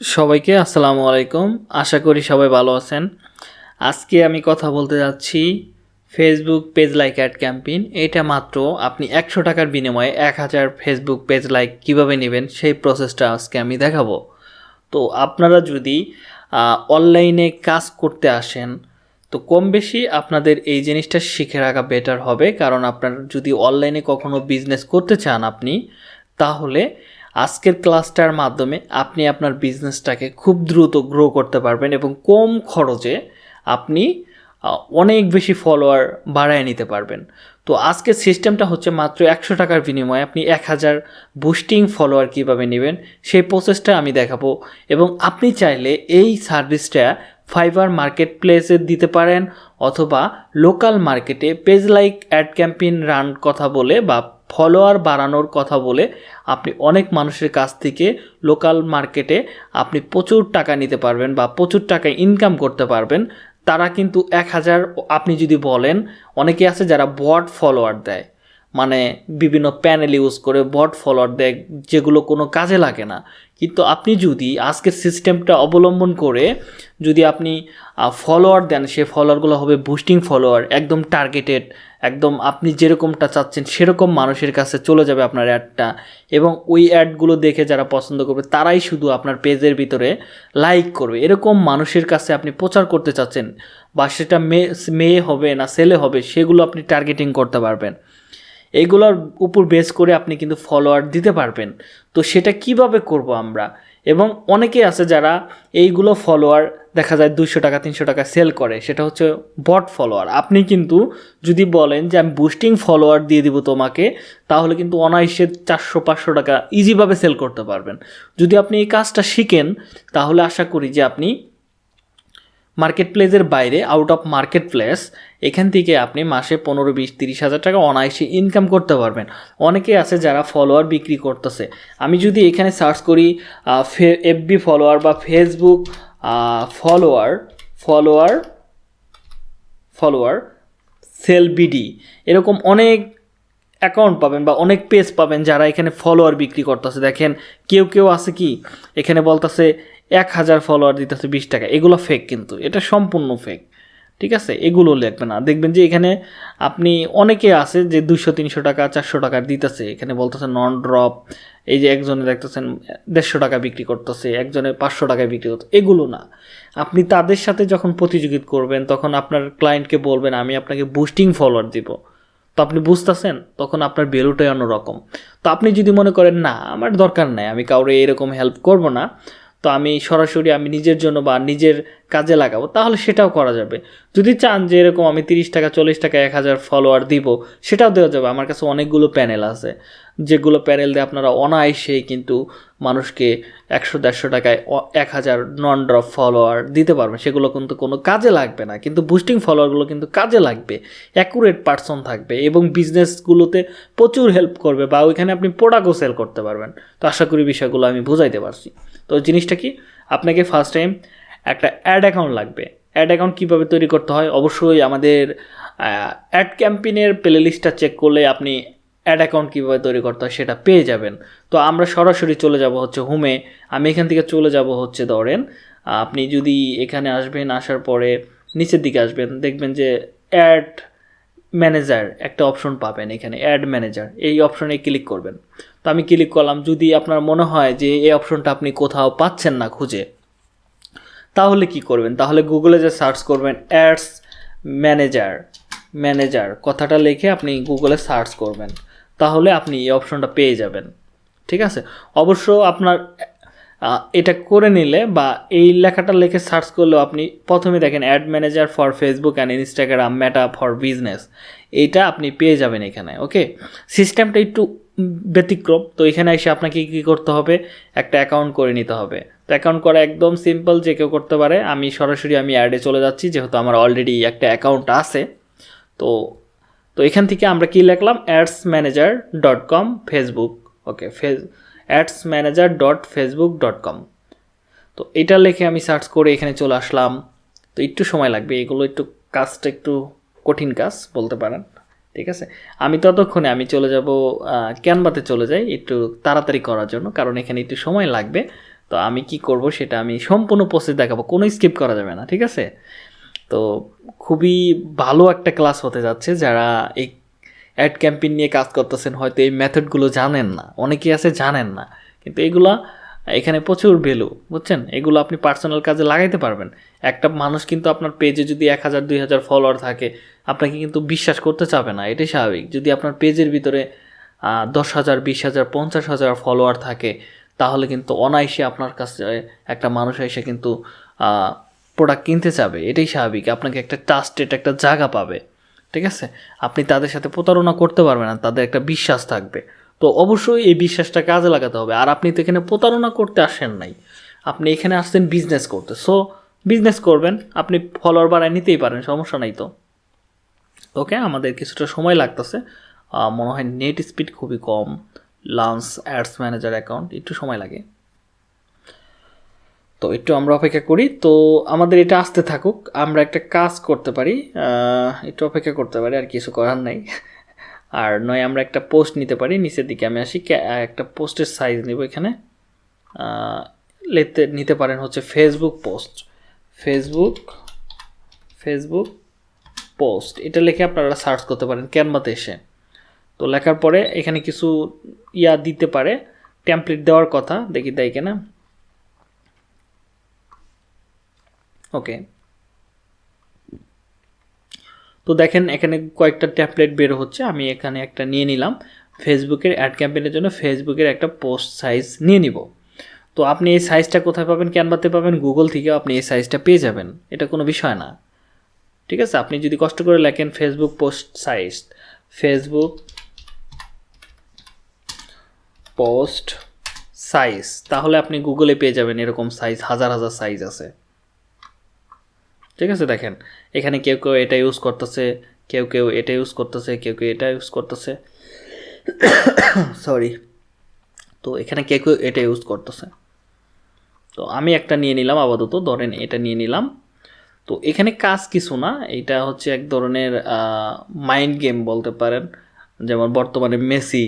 সবাইকে আসসালামু আলাইকুম। আশা করি সবাই ভালো আছেন। আজকে আমি কথা বলতে যাচ্ছি Facebook page like ad campaign এটা মাত্র আপনি একশো টাকার বিনিময়ে এক হাজার ফেসবুক পেজ লাইক কীভাবে নেবেন সেই প্রসেসটা আজকে আমি দেখাবো। তো আপনারা যদি অনলাইনে কাজ করতে আসেন, তো কম বেশি আপনাদের এই জিনিসটা শিখে রাখা বেটার হবে। কারণ আপনার যদি অনলাইনে কখনো বিজনেস করতে চান আপনি, তাহলে আজকের ক্লাসটার মাধ্যমে আপনি আপনার বিজনেসটাকে খুব দ্রুত গ্রো করতে পারবেন এবং কম খরচে আপনি অনেক বেশি ফলোয়ার বাড়ায় নিতে পারবেন। তো আজকের সিস্টেমটা হচ্ছে মাত্র একশো টাকার বিনিময়ে আপনি এক হাজার বুস্টিং ফলোয়ার কীভাবে নেবেন, সেই প্রসেসটা আমি দেখাবো। এবং আপনি চাইলে এই সার্ভিসটা ফাইবার মার্কেট প্লেসে দিতে পারেন অথবা লোকাল মার্কেটে page like ad campaign run কথা বলে বা ফলোয়ার বাড়ানোর কথা বলে আপনি অনেক মানুষের কাছ থেকে লোকাল মার্কেটে আপনি প্রচুর টাকা নিতে পারবেন বা প্রচুর টাকা ইনকাম করতে পারবেন। তারা কিন্তু এক হাজার আপনি যদি বলেন, অনেকে আছে যারা বট ফলোয়ার দেয়। মানে বিভিন্ন প্যানেল ইউজ করে বট ফলোয়ার দেয় যেগুলো কোনো কাজে লাগে না। কিন্তু আপনি যদি আজকের সিস্টেমটা অবলম্বন করে যদি আপনি ফলোয়ার দেন, সে ফলোয়ারগুলো হবে বুস্টিং ফলোয়ার একদম টার্গেটেড একদম আপনি যেরকমটা চাচ্ছেন সেরকম মানুষের কাছে চলে যাবে আপনার অ্যাডটা এবং ওই অ্যাডগুলো দেখে যারা পছন্দ করবে, তারাই শুধু আপনার পেজের ভিতরে লাইক করবে। এরকম মানুষের কাছে আপনি প্রচার করতে চাচ্ছেন, বা সেটা মেয়ে মেয়ে হবে না ছেলে হবে, সেগুলো আপনি টার্গেটিং করতে পারবেন। এইগুলোর উপর বেস করে আপনি কিন্তু ফলোয়ার দিতে পারবেন। তো সেটা কীভাবে করব আমরা? এবং অনেকে আছে যারা এইগুলো ফলোয়ার দেখা যায় দুশো টাকা, তিনশো টাকা সেল করে, সেটা হচ্ছে বট ফলোয়ার আপনি কিন্তু যদি বলেন যে আমি বুস্টিং ফলোয়ার দিয়ে দিব তোমাকে, তাহলে কিন্তু অনায়াসে চারশো, পাঁচশো টাকা ইজিভাবে সেল করতে পারবেন। যদি আপনি এই কাজটা শিখেন, তাহলে আশা করি যে আপনি মার্কেট প্লেসের বাইরে আউট অফ মার্কেট প্লেস এখান থেকে আপনি মাসে পনেরো বিশ তিরিশ হাজার টাকা অনায়াসে ইনকাম করতে পারবেন। অনেকে আছে যারা ফলোয়ার বিক্রি করতেছে। আমি যদি এখানে সার্চ করি এফবি ফলোয়ার বা Facebook follower follower follower sell BD এরকম অনেক অ্যাকাউন্ট পাবেন বা অনেক পেজ পাবেন যারা এখানে ফলোয়ার বিক্রি করতেছে। দেখেন, কেউ কেউ আছে কি? এখানে বলতেছে এক হাজার ফলোয়ার দিতেছে বিশ টাকা। এগুলো ফেক কিন্তু। এটা সম্পূর্ণ ফেক ঠিক আছে? এগুলো লিখবে না। দেখবেন যে এখানে আপনি অনেকে আছে যে দুশো তিনশো টাকা, চারশো টাকা দিতেছে। এখানে বলতেছে নন ড্রপ এই যে একজনে দেখতেছেন, দেড়শো টাকা বিক্রি করতেছে, একজনে পাঁচশো টাকায় বিক্রি করতে এগুলো না। আপনি তাদের সাথে যখন প্রতিযোগিত করবেন, তখন আপনার ক্লায়েন্টকে বলবেন, আমি আপনাকে বুস্টিং ফলোয়ার দিব। তো আপনি বুঝতেছেন? তখন আপনার ভ্যালুটাই অন্যরকম। তো আপনি যদি মনে করেন, না, আমার দরকার নাই, আমি কাউরে এরকম হেল্প করব না তো আমি সরাসরি আমি নিজের জন্য বা নিজের কাজে লাগাবো, তাহলে সেটাও করা যাবে। যদি চান যে এরকম আমি তিরিশ টাকা, চল্লিশ টাকা, এক হাজার ফলোয়ার দিব, সেটাও দেওয়া যাবে। আমার কাছে অনেকগুলো প্যানেল আছে। যেগুলো প্যানেল দিয়ে আপনারা অনায়াসেই কিন্তু মানুষকে একশো দেড়শো টাকায় এক হাজার নন ড্রপ ফলোয়ার দিতে পারবেন। সেগুলো কিন্তু কোনো কাজে লাগবে না। কিন্তু বুস্টিং ফলোয়ারগুলো কিন্তু কাজে লাগবে অ্যাকুরেট পার্সন থাকবে এবং বিজনেসগুলোতে প্রচুর হেল্প করবে বা ওইখানে আপনি প্রোডাক্টও সেল করতে পারবেন। তো আশা করি বিষয়গুলো আমি বুঝাইতে পারছি। তো জিনিসটা কি? আপনাকে ফার্স্ট টাইম একটা অ্যাড অ্যাকাউন্ট লাগবে। অ্যাড অ্যাকাউন্ট কীভাবে তৈরি করতে হয়? অবশ্যই আমাদের অ্যাড ক্যাম্পেইনের প্লে লিস্টটা চেক করলে আপনি অ্যাড অ্যাকাউন্ট কীভাবে তৈরি করতে হয় সেটা পেয়ে যাবেন। তো আমরা সরাসরি চলে যাব হচ্ছে হোমে আমি এখান থেকে চলে যাব হচ্ছে ধরেন, আপনি যদি এখানে আসবেন, আসার পরে নিচের দিকে আসবেন, দেখবেন যে অ্যাড ম্যানেজার একটা অপশন পাবেন এখানে অ্যাড ম্যানেজার এই অপশনে ক্লিক করবেন। তো আমি ক্লিক করলাম, যদি আপনার মনে হয় যে এই অপশনটা আপনি কোথাও পাচ্ছেন না খুঁজে, তাহলে কি করবেন? তাহলে গুগলে যে সার্চ করবেন অ্যাডস ম্যানেজার ম্যানেজার কথাটা লিখে আপনি গুগলে সার্চ করবেন। তাহলে আপনি এই অপশনটা পেয়ে যাবেন। ঠিক আছে? অবশ্য আপনার এটা করে নিলে বা এই লেখাটা লিখে সার্চ করলেও আপনি প্রথমে দেখেন ad manager for Facebook and Instagram Meta for business. এইটা আপনি পেয়ে যাবেন এখানে, ওকে? সিস্টেমটা একটু ব্যতিক্রম, তো এখানে এসে আপনাকে কী করতে হবে? একটা অ্যাকাউন্ট করে নিতে হবে। তো অ্যাকাউন্ট করা একদম সিম্পল, যে কেউ করতে পারে। আমি সরাসরি আমি অ্যাডে চলে যাচ্ছি, যেহেতু আমার অলরেডি একটা অ্যাকাউন্ট আছে। তো তো এখান থেকে আমরা কি লিখলাম? Ads manager dot com Facebook okay face ads manager dot Facebook dot com তো এটা লিখে আমি সার্চ করে এখানে চলে আসলাম। তো একটু সময় লাগবে, এগুলো একটু কাজটা একটু কঠিন কাজ, বলতে পারেন। ঠিক আছে? আমি ততক্ষণে আমি চলে যাব ক্যানভাতে চলে যাই, একটু তাড়াতাড়ি করার জন্য, কারণ এখানে একটু সময় লাগবে। তো আমি কি করব সেটা আমি সম্পূর্ণ প্রসেস দেখাবো, কোনো স্কিপ করা যাবে না, ঠিক আছে? তো খুবই ভালো একটা ক্লাস হতে যাচ্ছে যারা এই অ্যাড ক্যাম্পেইন নিয়ে কাজ করতেছেন, হয়তো এই মেথডগুলো জানেন না। অনেকেই আছে জানেন না। কিন্তু এগুলা, এখানে প্রচুর ভ্যালু বুঝছেন? এগুলো আপনি পার্সোনাল কাজে লাগাইতে পারবেন। একটা মানুষ কিন্তু আপনার পেজে যদি এক হাজার, দুই হাজার ফলোয়ার থাকে, আপনাকে কিন্তু বিশ্বাস করতে চাবে না। এটাই স্বাভাবিক। যদি আপনার পেজের ভিতরে দশ হাজার, বিশ হাজার, পঞ্চাশ হাজার ফলোয়ার থাকে, তাহলে কিন্তু অনায়াসে আপনার কাছে একটা মানুষ এসে কিন্তু প্রোডাক্ট কিনতে চাবে, এটাই স্বাভাবিক। আপনাকে একটা ট্রাস্টেড একটা জায়গা পাবে, ঠিক আছে? আপনি তাদের সাথে প্রতারণা করতে পারবেন না, তাদের একটা বিশ্বাস থাকবে। তো অবশ্যই এই বিশ্বাসটা কাজে লাগাতে হবে। আর আপনি তো এখানে প্রতারণা করতে আসেন নাই। আপনি এখানে আসছেন বিজনেস করতে। সো বিজনেস করবেন, আপনি ফলোয়ার বাড়ায় নিতেই পারেন, সমস্যা নাই তো। ওকে আমাদের কিছুটা সময় লাগতেছে। মনে হয় নেট স্পিড খুবই কম। লান্স অ্যাডস ম্যানেজার অ্যাকাউন্ট একটু সময় লাগে। তো একটু আমরা অপেক্ষা করি। তো আমাদের এটা আসতে থাকুক, আমরা একটা কাজ করতে পারি। একটু অপেক্ষা করতে পারি, আর কিছু করার নাই। আর নয়, আমরা একটা পোস্ট নিতে পারি। নিচের দিকে আমি আসি একটা পোস্টের সাইজ নেব এখানে। লেতে, নিতে পারেন হচ্ছে Facebook post Facebook Facebook post এটা লিখে আপনারা সার্চ করতে পারেন ক্যানভাতে এসে। তো লেখার পরে এখানে কিছু ইয়া দিতে পারে। টেমপ্লেট দেওয়ার কথা, দেখি দেয় কিনা। ওকে তো দেখেন, এখানে কয়েকটা ট্যাবলেট বের হচ্ছে। আমি এখানে একটা নিয়ে নিলাম। ফেসবুকের অ্যাড ক্যাম্পেইনের জন্য ফেসবুকের একটা পোস্ট সাইজ নিয়ে নিব। তো আপনি এই সাইজটা কোথায় পাবেন ক্যানভাতে পাবেন গুগল থেকেও আপনি এই সাইজটা পেয়ে যাবেন। এটা কোনো বিষয় না। ঠিক আছে? আপনি যদি কষ্ট করে লেখেন Facebook post size Facebook post size তাহলে আপনি গুগলে পেয়ে যাবেন এরকম সাইজ হাজার হাজার সাইজ আছে। ঠিক আছে, দেখেন। এখানে কেউ কেউ এটা ইউজ করতেছে, কেউ কেউ এটা ইউজ করতেছে, কেউ কেউ এটা ইউজ করতেছে। সরি তো এখানে কেউ কেউ এটা ইউজ করতেছে। তো আমি একটা নিয়ে নিলাম আপাতত, ধরেন এটা নিয়ে নিলাম। তো এখানে কাজ কিছু না, এটা হচ্ছে এক ধরনের মাইন্ড গেম বলতে পারেন। যেমন বর্তমানে মেসি,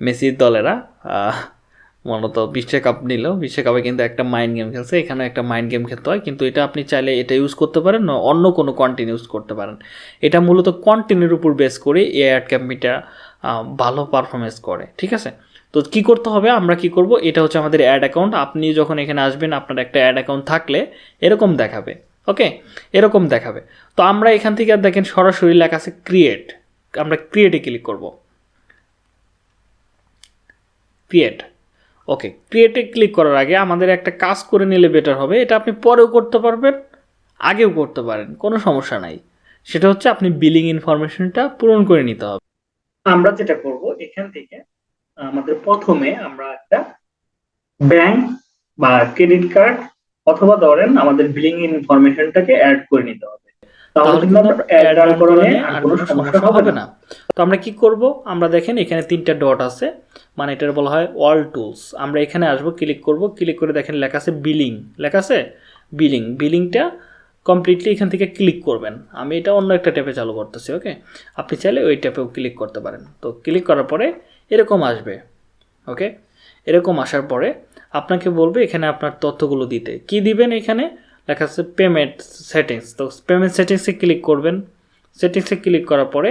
মেসির দলেরা মূলত বিশ্বকাপ নিল। বিশ্বকাপে কিন্তু একটা মাইন্ড গেম খেলছে এখানে একটা মাইন্ড গেম খেলতে হয়। কিন্তু এটা আপনি চাইলে এটা ইউজ করতে পারেন অন্য কোনো কন্টেন্ট ইউজ করতে পারেন। এটা মূলত কন্টেন্টের উপর বেস করে এ অ্যাড ক্যাম্পিটা ভালো পারফরমেন্স করে, ঠিক আছে? তো কি করতে হবে? আমরা কি করব? এটা হচ্ছে আমাদের অ্যাড অ্যাকাউন্ট আপনি যখন এখানে আসবেন, আপনার একটা অ্যাড অ্যাকাউন্ট থাকলে এরকম দেখাবে ওকে এরকম দেখাবে। তো আমরা এখান থেকে দেখেন সরাসরি লেখা আছে ক্রিয়েট আমরা ক্রিয়েটে ক্লিক করব। ক্রিয়েট ওকে ক্রিয়েটে ক্লিক করার আগে আমাদের একটা কাজ করে নিলে বেটার হবে। এটা আপনি পরেও করতে পারবেন, আগেও করতে পারেন, কোনো সমস্যা নাই। সেটা হচ্ছে আপনি বিলিং ইনফরমেশনটা পূরণ করে নিতে হবে। আমরা যেটা করব, এখান থেকে আমাদের প্রথমে আমরা একটা ব্যাংক বা ক্রেডিট কার্ড অথবা ধরেন আমাদের বিলিং ইনফরমেশনটাকে অ্যাড করে নিতে হবে। তাহলে কিন্তু আমরা অ্যাড করালে আর কোনো সমস্যা হবে না। তো আমরা কি করব? আমরা দেখেন এখানে তিনটা ডট আছে। মানে এটার বলা হয় অল টুলস আমরা এখানে আসব ক্লিক করব। ক্লিক করে দেখেন লেখা আছে বিলিং লেখা আছে বিলিং বিলিংটা কমপ্লিটলি এখান থেকে ক্লিক করবেন। আমি এটা অন্য একটা ট্যাপে চালু করতেছি ওকে আপনি চাইলে ওই ট্যাপেও ক্লিক করতে পারেন। তো ক্লিক করার পরে এরকম আসবে ওকে এরকম আসার পরে আপনাকে বলবে এখানে আপনার তথ্যগুলো দিতে। কি দিবেন এখানে? লেখা আছে পেমেন্ট সেটিংস তো পেমেন্ট সেটিংসে ক্লিক করবেন। সেটিংসে ক্লিক করার পরে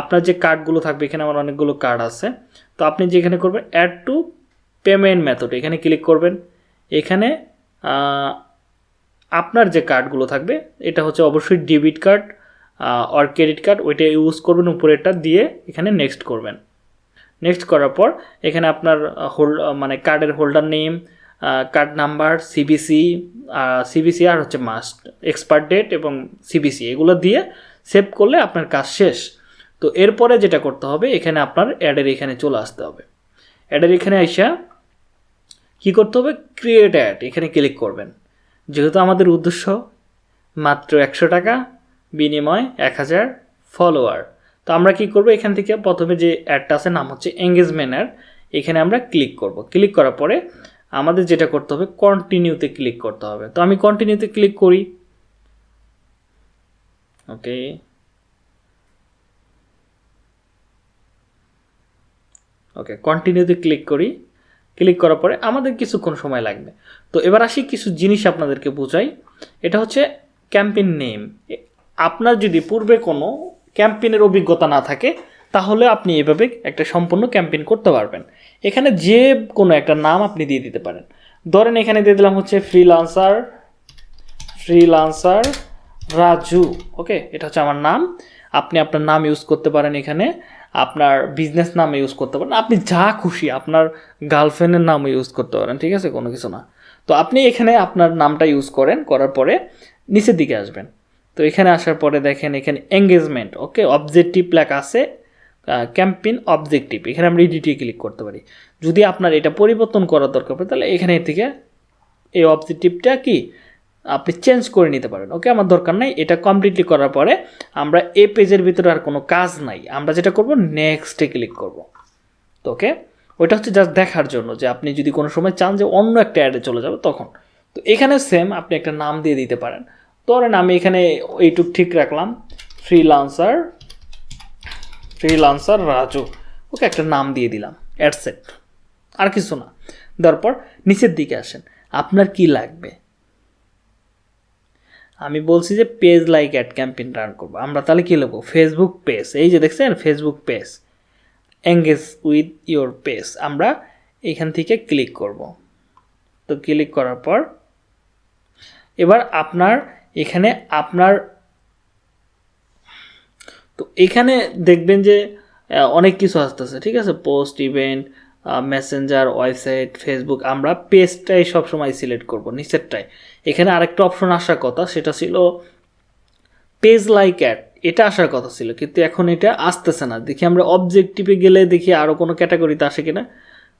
আপনার যে কার্ডগুলো থাকবে, এখানে আমার অনেকগুলো কার্ড আছে। তো আপনি যেখানে করবেন অ্যাড টু পেমেন্ট মেথড এখানে ক্লিক করবেন। এখানে আপনার যে কার্ডগুলো থাকবে, এটা হচ্ছে অবশ্যই ডেবিট কার্ড আর ক্রেডিট কার্ড ওইটা ইউজ করবেন উপরেরটা দিয়ে এখানে নেক্সট করবেন। নেক্সট করার পর এখানে আপনার হোল্ড মানে কার্ডের holder name card number CBC CBC আর হচ্ছে মাস্ট এক্সপায়ার ডেট এবং সিবিসি এগুলো দিয়ে সেভ করলে আপনার কাজ শেষ। তো এরপরে যেটা করতে হবে, এখানে আপনার অ্যাডের এখানে চলে আসতে হবে। অ্যাডের এখানে আইসা কী করতে হবে? ক্রিয়েট অ্যাড এখানে ক্লিক করবেন। যেহেতু আমাদের উদ্দেশ্য মাত্র একশো টাকা, বিনিময় এক হাজার ফলোয়ার তো আমরা কি করব? এখান থেকে প্রথমে যে অ্যাডটা আছে, নাম হচ্ছে এঙ্গেজমেন্ট অ্যাড এখানে আমরা ক্লিক করব। ক্লিক করার পরে আমাদের যেটা করতে হবে কন্টিনিউতে ক্লিক করতে হবে। তো আমি কন্টিনিউতে ক্লিক করি। ওকে ওকে কন্টিনিউতে ক্লিক করি। ক্লিক করার পরে আমাদের কিছুক্ষণ সময় লাগবে। তো এবার আসি কিছু জিনিস আপনাদেরকে বোঝাই। এটা হচ্ছে ক্যাম্পেইন নেম আপনার যদি পূর্বে কোনো ক্যাম্পেইনের অভিজ্ঞতা না থাকে তাহলে আপনি এভাবে একটা সম্পূর্ণ ক্যাম্পেইন করতে পারবেন। এখানে যে কোনো একটা নাম আপনি দিয়ে দিতে পারেন। ধরেন এখানে দিয়ে দিলাম হচ্ছে ফ্রিলান্সার ফ্রিলান্সার রাজু ওকে এটা হচ্ছে আমার নাম। আপনি আপনার নাম ইউজ করতে পারেন এখানে। আপনার বিজনেস নাম ইউজ করতে পারেন। আপনি যা খুশি আপনার গার্লফ্রেন্ডের নাম ইউজ করতে পারেন, ঠিক আছে? কোনো কিছু না। তো আপনি এখানে আপনার নামটা ইউজ করেন, করার পরে নিচের দিকে আসবেন। তো এখানে আসার পরে দেখেন এখানে এঙ্গেজমেন্ট ওকে অবজেক্টিভ লেখা আছে ক্যাম্পেইন অবজেক্টিভ এখানে আমরা এডিটে ক্লিক করতে পারি। যদি আপনার এটা পরিবর্তন করার দরকার পড়ে, তাহলে এখানে থেকে এই অবজেক্টিভটা কি? আপনি চেঞ্জ করে নিতে পারেন। ওকে আমার দরকার নাই। এটা কমপ্লিটলি করার পরে আমরা এই পেজের ভিতরে আর কোনো কাজ নাই। আমরা যেটা করব নেক্সটে ক্লিক করব। তো ওকে ওইটা হচ্ছে জাস্ট দেখার জন্য যে আপনি যদি কোনো সময় চান যে অন্য একটা অ্যাডে চলে যাবে, তখন। তো এখানে সেম আপনি একটা নাম দিয়ে দিতে পারেন। ধরেন আমি এখানে এইটুক ঠিক রাখলাম। ফ্রিলান্সার ফ্রিলান্সার রাজু, ওকে একটা নাম দিয়ে দিলাম, অ্যাডসেট। আর কিছু না। দেওয়ার নিচের দিকে আসেন, আপনার কি লাগবে? আমি বলছি যে page like ad campaign run করব। আমরা তাহলে কী লিখব? ফেসবুক পেজ এই যে দেখছেন Facebook page engage with your page আমরা এখান থেকে ক্লিক করব। তো ক্লিক করার পর, এবার আপনার, এখানে আপনার তো এখানে দেখবেন যে অনেক কিছু আসতেছে, ঠিক আছে? Post event Messenger website Facebook আমরা পেজটাই সবসময় সিলেক্ট করব নিচেরটাই এখানে আরেকটা অপশন আসার কথা, সেটা ছিল পেজ লাইক অ্যাড এটা আসার কথা ছিল, কিন্তু এখন এটা আসতেছে না। দেখি আমরা অবজেক্টিভে গেলে দেখি আরও কোনো ক্যাটাগরিতে আসে কিনা।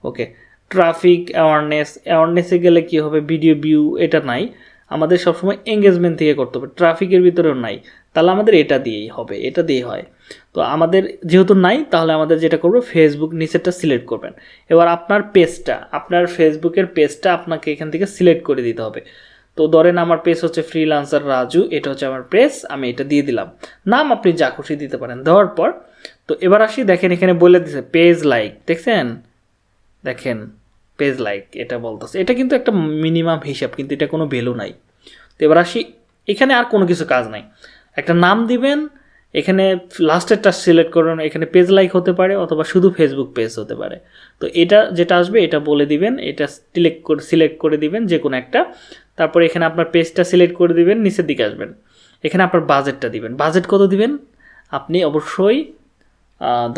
ওকে ট্রাফিক অ্যাওয়ারনেস অ্যাওয়ারনেসে গেলে কি হবে? ভিডিও ভিউ এটা নাই। আমাদের সবসময় এঙ্গেজমেন্ট থেকে করতে হবে। ট্রাফিকের ভিতরেও নাই। তাহলে আমাদের এটা দিয়েই হবে, এটা দিয়েই হয়। তো আমাদের যেহেতু নাই, তাহলে আমাদের যেটা করব ফেসবুক নিচেরটা সিলেক্ট করবেন। এবার আপনার পেজটা আপনার ফেসবুকের পেজটা আপনাকে এখান থেকে সিলেক্ট করে দিতে হবে। তো ধরেন আমার পেজ হচ্ছে ফ্রিলান্সার রাজু, এটা হচ্ছে আমার পেজ আমি এটা দিয়ে দিলাম। নাম আপনি যা খুশি দিতে পারেন। দেওয়ার পর, তো এবার আসি, দেখেন এখানে বলে দিছে পেজ লাইক দেখছেন? দেখেন। পেজ লাইক এটা বলতেছে। এটা কিন্তু একটা মিনিমাম হিসাব, কিন্তু এটা কোনো ভ্যালু নাই। তো এবার আসি, এখানে আর কোনো কিছু কাজ নাই। একটা নাম দিবেন, এখানে লাস্টেরটা সিলেক্ট করুন, এখানে পেজ লাইক হতে পারে, অথবা শুধু ফেসবুক পেজ হতে পারে। তো এটা যেটা আসবে, এটা বলে দিবেন, এটা সিলেক্ট করে সিলেক্ট করে দিবেন যে কোনো একটা। তারপর এখানে আপনার পেজটা সিলেক্ট করে দিবেন, নিচের দিকে আসবেন। এখানে আপনার বাজেটটা দিবেন। বাজেট কত দিবেন? আপনি অবশ্যই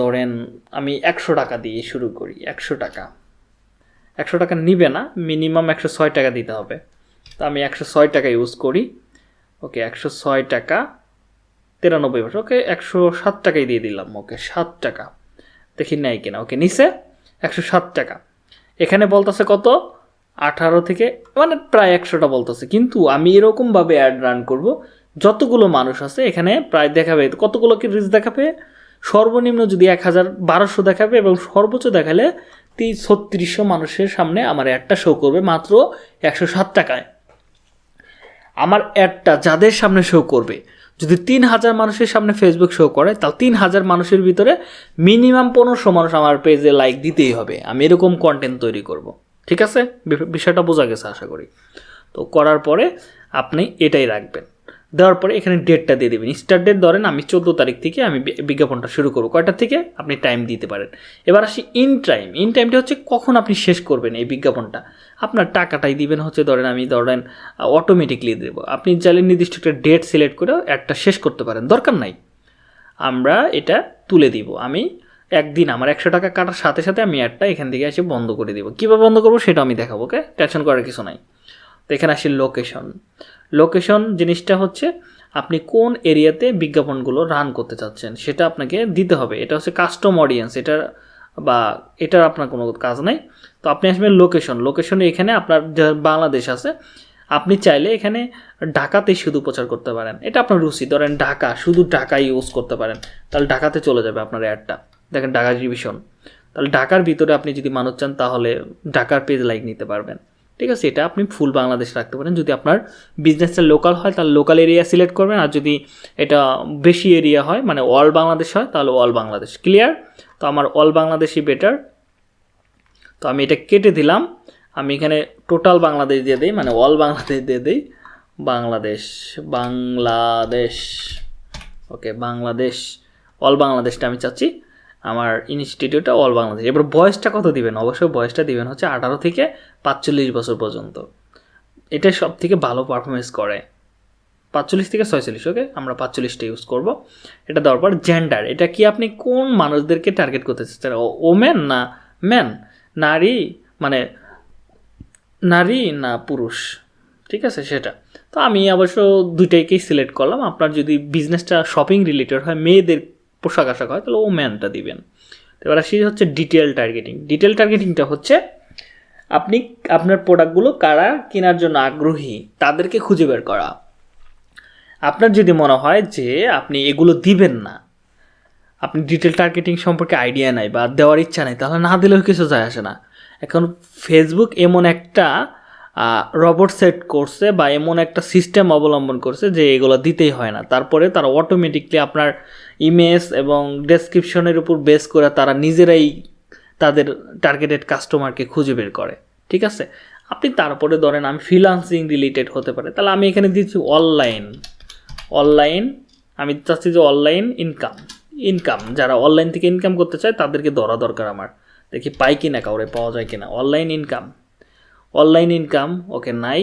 ধরেন আমি একশো টাকা দিয়ে শুরু করি, একশো টাকা। একশো টাকা নিবে না মিনিমাম একশো ছয় টাকা দিতে হবে। তো আমি একশো ছয় টাকা ইউজ করি। ওকে একশো ছয় টাকা তিরানব্বই বছর। ওকে একশো সাত টাকাই দিয়ে দিলাম। ওকে সাত টাকা। দেখি নাই কিনা। ওকে নিচে একশো সাত টাকা। এখানে বলতেছে কত? আঠারো থেকে মানে প্রায় একশোটা বলতেছে। কিন্তু আমি এরকমভাবে অ্যাড রান করব। যতগুলো মানুষ আছে, এখানে প্রায় দেখাবে। কতগুলো কি রিচ দেখাবে? সর্বনিম্ন যদি এক হাজার বারোশো দেখাবে এবং সর্বোচ্চ দেখালে তিন ছত্রিশশো মানুষের সামনে আমার অ্যাডটা শো করবে মাত্র একশো সাত টাকায়। আমার অ্যাডটা যাদের সামনে শো করবে, যদি তিন হাজার মানুষের সামনে ফেসবুক শো করে, তাহলে তিন হাজার মানুষের ভিতরে মিনিমাম পনেরোশো মানুষ আমার পেজে লাইক দিতেই হবে। আমি এরকম কন্টেন্ট তৈরি করব। ঠিক আছে? বিষয়টা বোঝা গেছে আশা করি। তো করার পরে আপনি এটাই রাখবেন। দেওয়ার পরে এখানে ডেটটা দিয়ে দেবেন। স্টার্ট ডেট ধরেন আমি চোদ্দ তারিখ থেকে আমি বিজ্ঞাপনটা শুরু করব। কয়টা থেকে? আপনি টাইম দিতে পারেন। এবার আসি ইন টাইম ইন টাইমটা হচ্ছে কখন আপনি শেষ করবেন এই বিজ্ঞাপনটা? আপনার টাকাটাই দিবেন হচ্ছে ধরেন আমি ধরেন অটোমেটিকলি দেবো। আপনি চাইলে নির্দিষ্ট একটা ডেট সিলেক্ট করে একটা শেষ করতে পারেন। দরকার নাই। আমরা এটা তুলে দিব। আমি একদিন আমার একশো টাকা কাটার সাথে সাথে আমি অ্যাডটা এখান থেকে এসে বন্ধ করে দিব। কীভাবে বন্ধ করব সেটা আমি দেখাবো ওকে টেনশন করার কিছু নাই। তো এখানে আসি লোকেশন লোকেশন জিনিসটা হচ্ছে আপনি কোন এরিয়াতে বিজ্ঞাপনগুলো রান করতে চাচ্ছেন, সেটা আপনাকে দিতে হবে। এটা হচ্ছে কাস্টম অডিয়েন্স এটা বা এটার আপনার কোনো কাজ নাই। তো আপনি আসবেন লোকেশন লোকেশনে এখানে আপনার বাংলাদেশ আছে, আপনি চাইলে এখানে ঢাকাতেই শুধু প্রচার করতে পারেন। এটা আপনার রুচি, ধরেন ঢাকা, শুধু ঢাকা ইউজ করতে পারেন। তাহলে ঢাকাতে চলে যাবে আপনার অ্যাডটা দেখেন ঢাকা ডিভিশন তাহলে ঢাকার ভিতরে আপনি যদি মানুষ চান, তাহলে ঢাকার পেজ লাইক নিতে পারবেন। ঠিক আছে, এটা আপনি ফুল বাংলাদেশ রাখতে পারেন। যদি আপনার বিজনেসটা লোকাল হয়, তাহলে লোকাল এরিয়া সিলেক্ট করবেন। আর যদি এটা বেশি এরিয়া হয় মানে অল বাংলাদেশ হয়, তাহলে অল বাংলাদেশ। ক্লিয়ার তো আমার অল বাংলাদেশই বেটার তো আমি এটা কেটে দিলাম। আমি এখানে টোটাল বাংলাদেশ দিয়ে দিই মানে অল বাংলাদেশ দিয়ে দিই। বাংলাদেশ বাংলাদেশ। ওকে বাংলাদেশ অল বাংলাদেশটা আমি চাচ্ছি। আমার ইনস্টিটিউটটা অল বাংলাদেশ। এবার বয়সটা কত দিবেন? অবশ্যই বয়সটা দিবেন হচ্ছে আঠারো থেকে পাঁচচল্লিশ বছর পর্যন্ত। এটা সব থেকে ভালো পারফরমেন্স করে। পাঁচচল্লিশ থেকে ছয়চল্লিশ ওকে আমরা পাঁচচল্লিশটা ইউজ করব। এটা দেওয়ার পর জেন্ডার এটা কি আপনি কোন মানুষদেরকে টার্গেট করতে চাচ্ছেন? ওমেন না ম্যান নারী মানে নারী না পুরুষ? ঠিক আছে, সেটা। তো আমি অবশ্য দুইটাইকেই সিলেক্ট করলাম। আপনার যদি বিজনেসটা শপিং রিলেটেড হয়, মেয়েদের পোশাক আশাক হয়, তাহলে ও ম্যানটা দিবেন। এবার আসি হচ্ছে ডিটেল টার্গেটিং ডিটেল টার্গেটিংটা হচ্ছে আপনি, আপনার প্রোডাক্টগুলো কারা কেনার জন্য আগ্রহী, তাদেরকে খুঁজে বের করা। আপনার যদি মনে হয় যে আপনি এগুলো দিবেন না, আপনি ডিটেল টার্গেটিং সম্পর্কে আইডিয়া নাই বা দেওয়ার ইচ্ছা নেই, তাহলে না দিলেও কিছু যায় আসে না। এখন ফেসবুক এমন একটা রবট সেট করছে বা এমন একটা সিস্টেম অবলম্বন করছে যে এগুলো দিতেই হয় না। তারপরে তারা অটোমেটিকলি আপনার ইমেজ এবং ডেসক্রিপশনের উপর বেস করে তারা নিজেরাই তাদের টার্গেটেড কাস্টমারকে খুঁজে বের করে, ঠিক আছে? আপনি তারপরে ধরেন আমি ফ্রিলান্সিং রিলেটেড হতে পারে, তাহলে আমি এখানে দিচ্ছি অনলাইন অনলাইন আমি চাচ্ছি যে অনলাইন ইনকাম ইনকাম যারা অনলাইন থেকে ইনকাম করতে চায় তাদেরকে ধরা দরকার আমার। দেখি পাই কিনা, কাউরে পাওয়া যায় কিনা। Online income online income okay, নাই।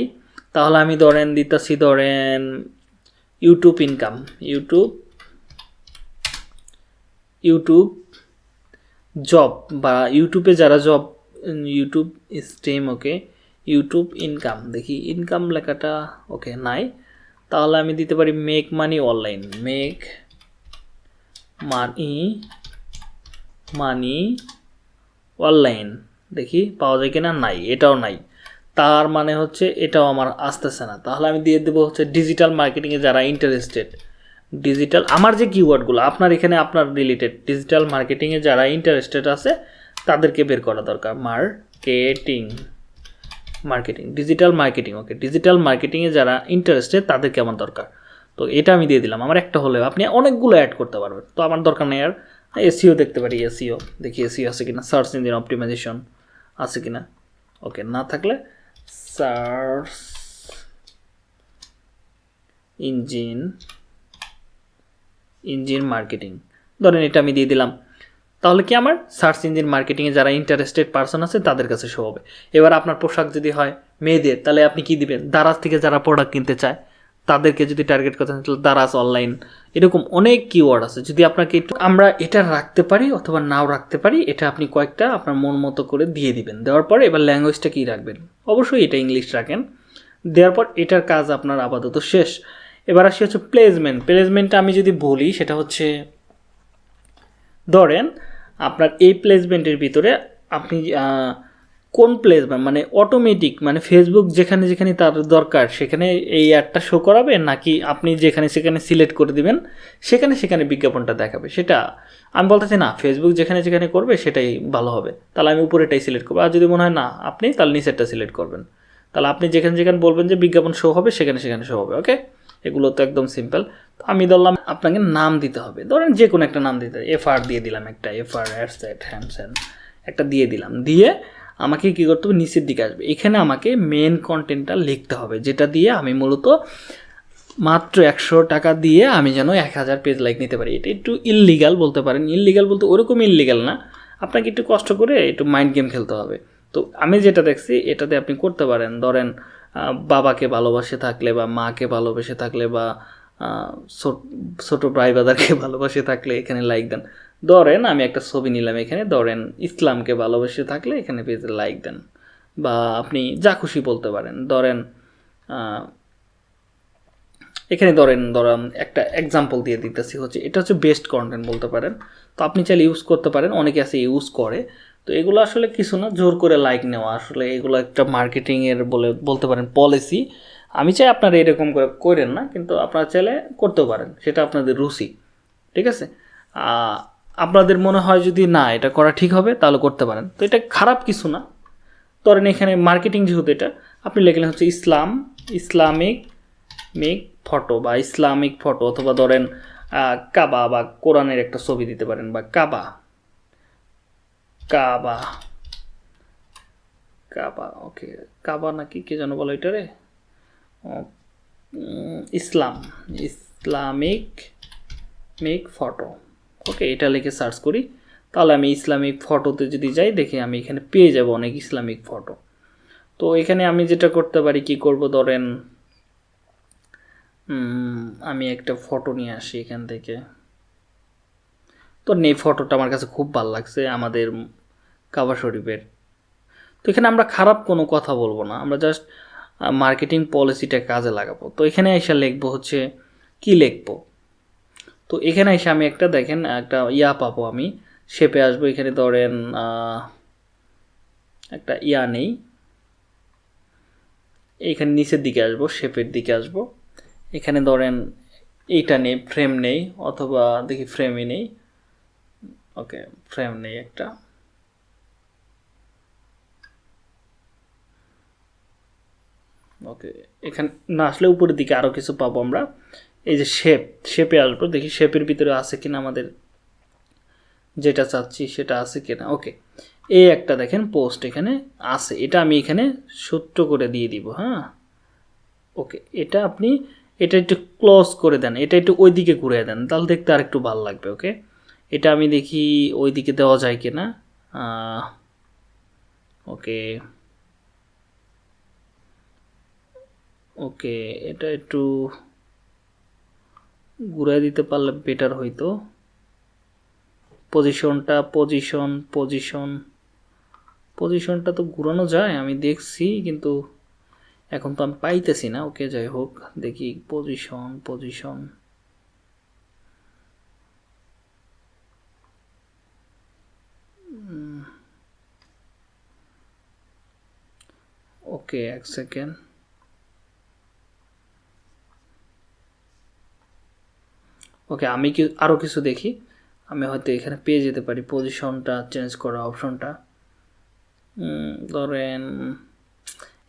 তাহলে আমি ধরেন দিতেছি ধরেন YouTube income YouTube YouTube job বা ইউটিউবে যারা job YouTube stream okay YouTube income দেখি ইনকাম লেখাটা ওকে নাই। তাহলে আমি দিতে পারি make money online make money money online দেখি পাওয়া যায় কিনা? নাই, এটাও নাই। তার মানে হচ্ছে এটাও আমার আসতেছে না। তাহলে আমি দিয়ে দেবো হচ্ছে ডিজিটাল মার্কেটিংয়ে যারা ইন্টারেস্টেড ডিজিটাল আমার যে কিওয়ার্ডগুলো আপনার এখানে আপনার রিলেটেড ডিজিটাল মার্কেটিংয়ে যারা ইন্টারেস্টেড আছে, তাদেরকে বের করা দরকার। Marketing marketing digital marketing okay digital মার্কেটিংয়ে যারা ইন্টারেস্টেড তাদেরকে আমার দরকার। তো এটা আমি দিয়ে দিলাম। আমার একটা হলেও আপনি অনেকগুলো অ্যাড করতে পারবেন। তো আমার দরকার নেই আর এসিও দেখতে পারি এসিও দেখি এসিও আছে কিনা সার্চ ইঞ্জিন অপটিমাইজেশন আছে কিনা। ওকে না থাকলে সার্চ ইঞ্জিন ইঞ্জিন মার্কেটিং। ধরেন এটা আমি দিয়ে দিলাম। তাহলে কি আমার? সার্চ ইঞ্জিন মার্কেটিংয়ে যারা ইন্টারেস্টেড পার্সন আছে, তাদের কাছে শো হবে। এবার আপনার পোশাক যদি হয় মেয়েদের, তাহলে আপনি কি দিবেন? দারাজ থেকে যারা প্রোডাক্ট কিনতে চায়, তাদেরকে যদি টার্গেট করতে তাহলে দারাজ অনলাইন এরকম অনেক কিওয়ার্ড আছে। যদি আপনাকে একটু, আমরা এটা রাখতে পারি অথবা নাও রাখতে পারি, এটা আপনি কয়েকটা আপনার মন মতো করে দিয়ে দিবেন। দেওয়ার পরে এবার ল্যাঙ্গুয়েজটা কী রাখবেন? অবশ্যই এটা ইংলিশ রাখেন। দেওয়ার পর এটার কাজ আপনার আপাতত শেষ। এবার আসি হচ্ছে প্লেসমেন্ট প্লেসমেন্টটা আমি যদি বলি, সেটা হচ্ছে, ধরেন আপনার এই প্লেসমেন্টের ভিতরে আপনি কোন প্লেসমেন্ট মানে অটোমেটিক মানে ফেসবুক যেখানে যেখানে তার দরকার, সেখানে এই অ্যাডটা শো করাবে? নাকি আপনি যেখানে সেখানে সিলেক্ট করে দিবেন, সেখানে সেখানে বিজ্ঞাপনটা দেখাবে? সেটা আমি বলতেছি না ফেসবুক যেখানে যেখানে করবে, সেটাই ভালো হবে। তাহলে আমি উপরেটাই সিলেক্ট করব। আর যদি মনে হয় না আপনি, তাহলে নিচেরটা সিলেক্ট করবেন। তাহলে আপনি যেখানে যেখানে বলবেন যে বিজ্ঞাপন শো হবে, সেখানে সেখানে শো হবে ওকে এগুলো তো একদম সিম্পল তো আমি ধরলাম আপনাকে নাম দিতে হবে। ধরেন যে কোনো একটা নাম দিতে এফ আর দিয়ে দিলাম একটা এফ আর অ্যাডসেট হ্যামস্যান একটা দিয়ে দিলাম। দিয়ে আমাকে কী করতে হবে? নিচের দিকে আসবে। এখানে আমাকে মেন কন্টেন্টটা লিখতে হবে। যেটা দিয়ে আমি মূলত মাত্র একশো টাকা দিয়ে আমি যেন এক হাজার পেজ লাইক নিতে পারি। এটা একটু ইললিগাল বলতে পারেন। ইললিগাল বলতে ওরকম ইললিগাল না। আপনাকে একটু কষ্ট করে একটু মাইন্ড গেম খেলতে হবে। তো আমি যেটা দেখছি, এটাতে আপনি করতে পারেন। ধরেন বাবাকে ভালোবাসে থাকলে বা মাকে ভালোবেসে থাকলে বা ছোট ভাই বাদারকে ভালোবাসে থাকলে এখানে লাইক দেন। ধরেন আমি একটা ছবি নিলাম এখানে, ধরেন ইসলামকে ভালোবেসে থাকলে এখানে পেজে লাইক দেন। বা আপনি যা খুশি বলতে পারেন। ধরেন এখানে ধরেন ধরেন একটা এক্সাম্পল দিয়ে দিতেছি হচ্ছে, এটা হচ্ছে বেস্ট কন্টেন্ট বলতে পারেন। তো আপনি চাইলে ইউজ করতে পারেন, অনেকে আছে ইউজ করে। তো এগুলো আসলে কিছু না, জোর করে লাইক নেওয়া। আসলে এগুলো একটা মার্কেটিংয়ের বলে, বলতে পারেন পলিসি আমি চাই আপনারা এরকম করে করেন না, কিন্তু আপনারা চাইলে করতেও পারেন, সেটা আপনাদের রুচি, ঠিক আছে? আপনাদের মনে হয় যদি না, এটা করা ঠিক হবে, তাহলে করতে পারেন। তো এটা খারাপ কিছু না। ধরেন এখানে মার্কেটিং যেহেতু এটা, আপনি লিখলেন হচ্ছে ইসলাম, ইসলামিক মিক ফটো বা ইসলামিক ফটো, অথবা ধরেন কাবা বা কোরআনের একটা ছবি দিতে পারেন বা কাবা। কাবা। কাবা, ওকে। কাবা নাকি কে যেন বলো এটারে Islam. Islamic, make photo. Okay, এটা লিখে সার্চ করি। তাহলে আমি ইসলামিক ফটোতে যদি যাই, দেখি আমি এখানে পেয়ে যাব অনেক ইসলামিক ফটো। তো এখানে আমি যেটা করতে পারি, কি করব? ধরেন আমি একটা ফটো নিয়ে আসি এখান থেকে। তো এই ফটোটা আমার কাছে খুব ভালো লাগছে। আমাদের কাবা শরীফের। তো এখানে আমরা খারাপ কোনো কথা বলব না, আমরা জাস্ট মার্কেটিং পলিসিটা কাজে লাগাবো। তো এখানে এসে লিখব হচ্ছে, কি লিখব? তো এখানে এসে আমি একটা দেখেন, একটা ইয়া পাবো আমি শেপে আসব, এখানে ধরেন একটা ইয়া নেই। এইখানে নিচের দিকে আসব শেপের দিকে আসব। এখানে ধরেন, এইটা নেই ফ্রেম নেই, অথবা দেখি ফ্রেমই নেই। ওকে ফ্রেম নেই একটা। ওকে এখানে, না, আসলে উপরের দিকে আরও কিছু পাবো আমরা। এই যে শেপ শেপে আসব। দেখি শেপের ভিতরে আছে কিনা আমাদের যেটা চাচ্ছি সেটা আছে কিনা। ওকে এই একটা দেখেন পোস্ট এখানে আছে। এটা আমি এখানে সূত্র করে দিয়ে দিব হ্যাঁ? ওকে এটা আপনি, এটা একটু ক্লোজ করে দেন। এটা একটু ওই দিকে ঘুরে দেন। তাহলে দেখতে আর একটু ভালো লাগবে ওকে এটা আমি দেখি ওই দিকে দেওয়া যায় কিনা। ওকে ওকে, এটা একটু ঘুরাই দিতে পারলে বেটার হইতো। পজিশনটা পজিশন পজিশন পজিশনটা তো ঘুরানো যায়, আমি দেখছি, কিন্তু এখন তো আমি পাইতেছি না। ওকে, যাই হোক, দেখি। পজিশন পজিশন ওকে, এক সেকেন্ড ওকে আমি কি আরও কিছু দেখি? আমি হয়তো এখানে পেয়ে যেতে পারি। পজিশনটা চেঞ্জ করা অপশনটা ধরেন,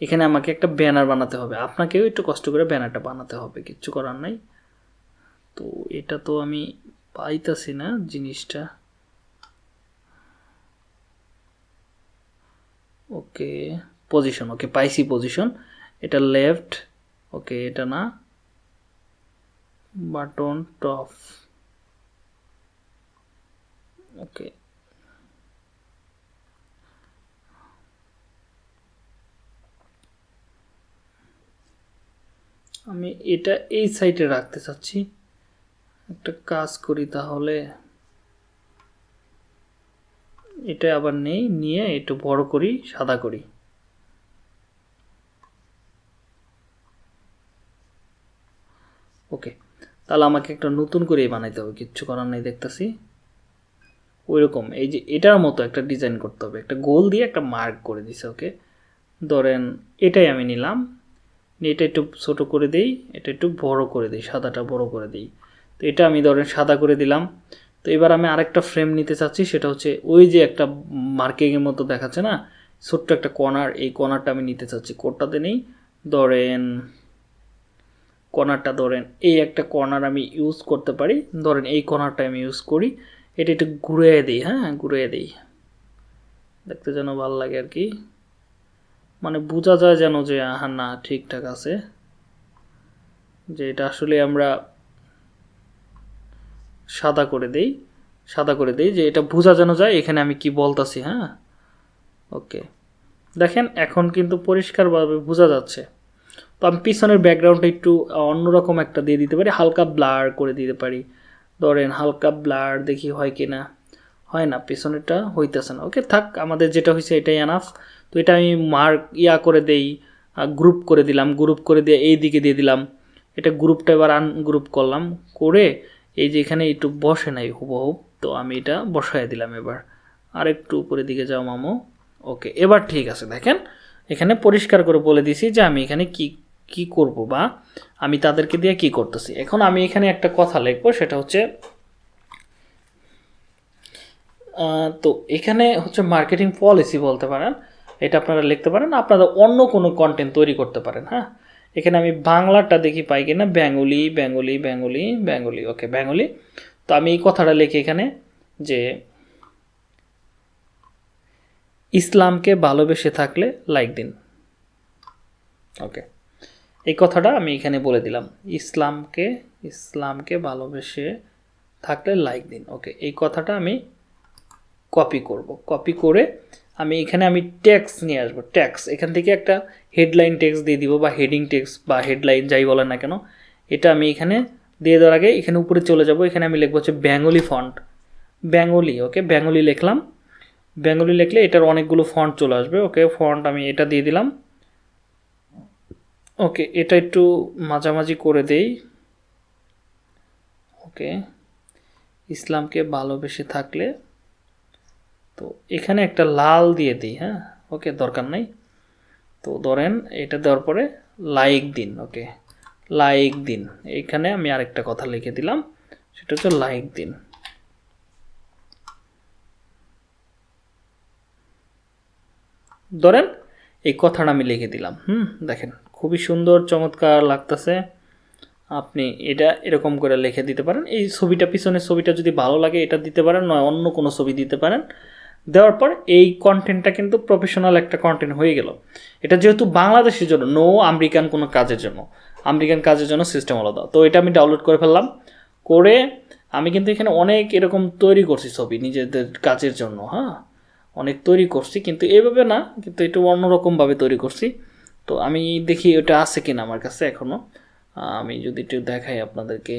এখানে আমাকে একটা ব্যানার বানাতে হবে। আপনাকেও একটু কষ্ট করে ব্যানারটা বানাতে হবে, কিচ্ছু করার নাই। তো এটা তো আমি পাইতাছি না জিনিসটা। ওকে পজিশন ওকে পাইছি পজিশন এটা লেফট ওকে এটা না। Button top okay. আমি এটা এই সাইডে রাখতে চাচ্ছি। একটা কাজ করি তাহলে। এটা আবার নেই, নিয়ে একটু বড় করি, সাদা করি ওকে তাহলে আমাকে একটা নতুন করে বানাইতে হবে, কিচ্ছু করার নেই দেখতেছি। ওইরকম, এই যে এটার মতো একটা ডিজাইন করতে হবে, একটা গোল দিয়ে একটা মার্ক করে দিছে ওকে ধরেন এটাই আমি নিলাম এটা একটু ছোটো করে দিই, এটা একটু বড় করে দিই, সাদাটা বড় করে দিই। তো এটা আমি ধরেন সাদা করে দিলাম। তো এবার আমি আরেকটা ফ্রেম নিতে চাচ্ছি, সেটা হচ্ছে ওই যে একটা মার্কিংয়ের মতো দেখাচ্ছে না? ছোট্ট একটা কর্নার এই কর্নারটা আমি নিতে চাচ্ছি কোডটাতে নেই? ধরেন কর্নারটা ধরেন, এই একটা কর্নার আমি ইউজ করতে পারি। ধরেন এই কর্নারটা আমি ইউজ করি। এটা একটু ঘুরিয়ে দিই হ্যাঁ ঘুরিয়ে দিই। দেখতে যেন ভালো লাগে আর কি। মানে বোঝা যায় যেন যে হ্যাঁ না, ঠিকঠাক আছে। যে এটা আসলে আমরা সাদা করে দেই, সাদা করে দেই যে এটা বোঝা যেন যায়, এখানে আমি কি বলতাছি হ্যাঁ? ওকে দেখেন, এখন কিন্তু পরিষ্কারভাবে বোঝা যাচ্ছে। তো আমি পিছনের ব্যাকগ্রাউন্ডটা একটু অন্যরকম একটা দিয়ে দিতে পারি, হালকা ব্লার করে দিতে পারি। ধরেন হালকা ব্লার দেখি হয় কি না হয় না, পিছনেরটা হইতেছে না। ওকে থাক, আমাদের যেটা হয়েছে এটাই আনাফ তো এটা আমি মার্ক ইয়া করে দেই গ্রুপ করে দিলাম গ্রুপ করে দিয়ে এই দিকে দিয়ে দিলাম। এটা গ্রুপটা এবার আনগ্রুপ করলাম, করে এই যে এখানে একটু বসে নাই হুবহুব তো আমি এটা বসায় দিলাম এবার। আর একটু উপরের দিকে যাও মামো। ওকে এবার ঠিক আছে, দেখেন। এখানে পরিষ্কার করে বলে দিছি যে আমি এখানে কি কি করব বা আমি তাদেরকে দিয়ে কি করতেছি? এখন আমি এখানে একটা কথা লিখব, সেটা হচ্ছে তো এখানে হচ্ছে মার্কেটিং পলিসি বলতে পারেন, এটা আপনারা লিখতে পারেন, আপনারা অন্য কোনো কন্টেন্ট তৈরি করতে পারেন হ্যাঁ? এখানে আমি বাংলাটা দেখি পাই কিনা, Bengali Bengali Bengali Bengali okay Bengali. তো আমি এই কথাটা লিখি এখানে যে, ইসলামকে ভালোবেসে থাকলে লাইক দিন ওকে এই কথাটা আমি এখানে বলে দিলাম। ইসলামকে ইসলামকে ভালোবেসে থাকলে লাইক দিন। ওকে এই কথাটা আমি কপি করব। কপি করে আমি এখানে আমি ট্যাক্স নিয়ে আসব। ট্যাক্স এখান থেকে একটা হেডলাইন ট্যাক্স দিয়ে দিব বা হেডিং ট্যাক্স বা হেডলাইন যাই বলেন না কেন, এটা আমি এখানে দিয়ে দেওয়ার আগে এখানে উপরে চলে যাব। এখানে আমি লিখব হচ্ছে Bengali font Bengali okay Bengali লিখলাম। বেঙ্গলি লিখলে এটার অনেকগুলো ফন্ট চলে আসবে। ওকে ফন্ট আমি এটা দিয়ে দিলাম। ওকে এটা একটু মাঝামাঝি করে দেই। ওকে ইসলামকে ভালোবেসে থাকলে তো এখানে একটা লাল দিয়ে দিই হ্যাঁ? ওকে দরকার নাই। তো ধরেন এটা দেওয়ার পরে লাইক দিন ওকে লাইক দিন। এইখানে আমি আরেকটা কথা লিখে দিলাম, সেটা হচ্ছে লাইক দিন। ধরেন এই কথাটা আমি লিখে দিলাম, হুম? দেখেন। খুবই সুন্দর, চমৎকার লাগতেছে। আপনি এটা এরকম করে লিখে দিতে পারেন। এই ছবিটা, পিছনের ছবিটা যদি ভালো লাগে, এটা দিতে পারেন, নয়, অন্য কোনো ছবি দিতে পারেন। দেওয়ার পর এই কন্টেন্টটা কিন্তু প্রফেশনাল একটা কন্টেন্ট হয়ে গেল। এটা যেহেতু বাংলাদেশের জন্য নো আমেরিকান কোনো কাজের জন্য। আমেরিকান কাজের জন্য সিস্টেম আলাদা। তো এটা আমি ডাউনলোড করে ফেললাম। করে আমি কিন্তু এখানে অনেক এরকম তৈরি করছি ছবি নিজেদের কাজের জন্য হ্যাঁ? অনেক তৈরি করছি, কিন্তু এভাবে না, কিন্তু একটু অন্যরকমভাবে তৈরি করছি। তো আমি দেখি ওটা আছে কিনা আমার কাছে এখনও আমি যদি একটু দেখাই আপনাদেরকে।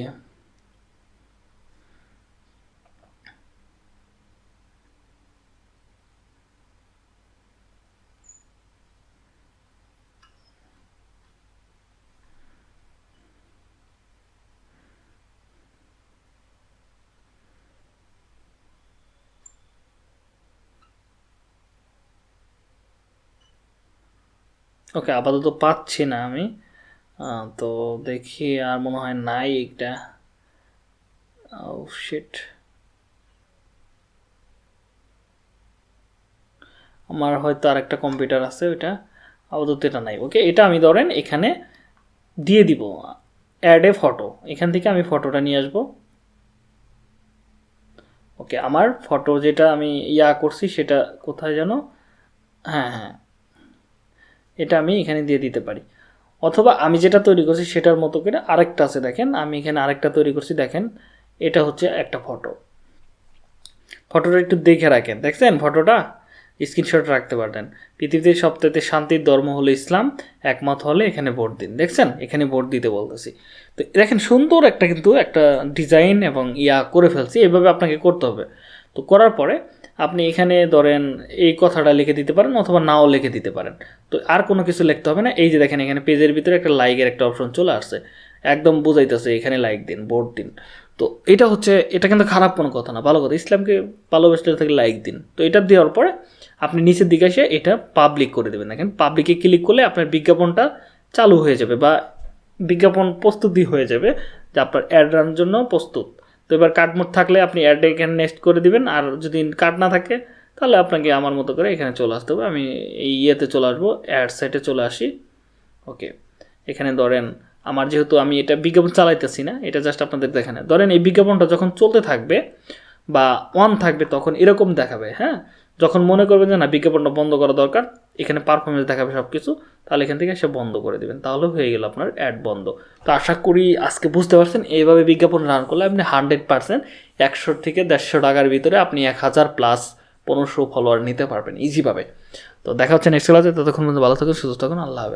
ওকে, আপাতত পাচ্ছি না আমি। তো দেখি আর মনে হয় নাই একটা শিট আমার হয়তো আর একটা কম্পিউটার আছে ওইটা। আপাতত এটা নাই। ওকে, এটা আমি ধরেন এখানে দিয়ে দিব। অ্যাড এ ফটো এখান থেকে আমি ফটোটা নিয়ে আসব। ওকে, আমার ফটো যেটা আমি ইয়া করছি সেটা কোথায় যেন? হ্যাঁ হ্যাঁ। এটা আমি এখানে দিয়ে দিতে পারি। অথবা আমি যেটা তৈরি করছি সেটার মতো করে আরেকটা আছে দেখেন, আমি এখানে আরেকটা তৈরি করছি, দেখেন, এটা হচ্ছে একটা ফটো ফটোটা একটু দেখে রাখেন, দেখছেন ফটোটা স্ক্রিনশট রাখতে পারতেন। পৃথিবীতে সবথেকে শান্তির ধর্ম হলো ইসলাম একমত হলে এখানে ভোট দিন, দেখছেন? এখানে ভোট দিতে বলতেছি। তো দেখেন সুন্দর একটা কিন্তু একটা ডিজাইন এবং ইয়া করে ফেলছি, এভাবে আপনাকে করতে হবে। তো করার পরে আপনি এখানে ধরেন এই কথাটা লিখে দিতে পারেন অথবা নাও লিখে দিতে পারেন। তো আর কোনো কিছু লিখতে হবে না। এই যে দেখেন, এখানে পেজের ভিতরে একটা লাইকের একটা অপশন চলে আসছে। একদম বুঝাইতেছে, এখানে লাইক দিন, ভোট দিন। তো এটা হচ্ছে, এটা কিন্তু খারাপ কোনো কথা না, ভালো কথা। ইসলামকে ভালোবাসতে থেকে লাইক দিন। তো এটা দেওয়ার পরে আপনি নিচের দিকে এসে এটা পাবলিক করে দেবেন। দেখেন পাবলিকে ক্লিক করলে আপনার বিজ্ঞাপনটা চালু হয়ে যাবে বা বিজ্ঞাপন প্রস্তুতি হয়ে যাবে যে আপনার অ্যাড রানার জন্য প্রস্তুত। তো এবার মোড থাকলে আপনি অ্যাডে এখানে নেক্সট করে দিবেন, আর যদি কার্ড না থাকে, তাহলে আপনাকে আমার মতো করে এখানে চলে আসতে হবে। আমি এই ইয়েতে চলে আসব অ্যাড সাইটে চলে আসি। ওকে এখানে ধরেন আমার যেহেতু আমি এটা বিজ্ঞাপন চালাইতেছি না, এটা জাস্ট আপনাদের দেখানো। ধরেন এই বিজ্ঞাপনটা যখন চলতে থাকবে বা অন থাকবে, তখন এরকম দেখাবে হ্যাঁ? যখন মনে করবেন যে না, বিজ্ঞাপনটা বন্ধ করা দরকার, এখানে পারফরমেন্স দেখাবে সব কিছু তাহলে এখান থেকে সে বন্ধ করে দেবেন। তাহলে হয়ে গেল আপনার অ্যাড বন্ধ। তো আশা করি আজকে বুঝতে পারছেন, এইভাবে বিজ্ঞাপন রান করলে আপনি হান্ড্রেড পার্সেন্ট একশো থেকে দেড়শো টাকার ভিতরে আপনি এক হাজার প্লাস পনেরোশো ফলোয়ার নিতে পারবেন ইজিভাবে তো দেখা হচ্ছে নেক্সট ক্লাসে ততক্ষণ পর্যন্ত ভালো থাকুন, সুস্থ থাকুন, আল্লাহ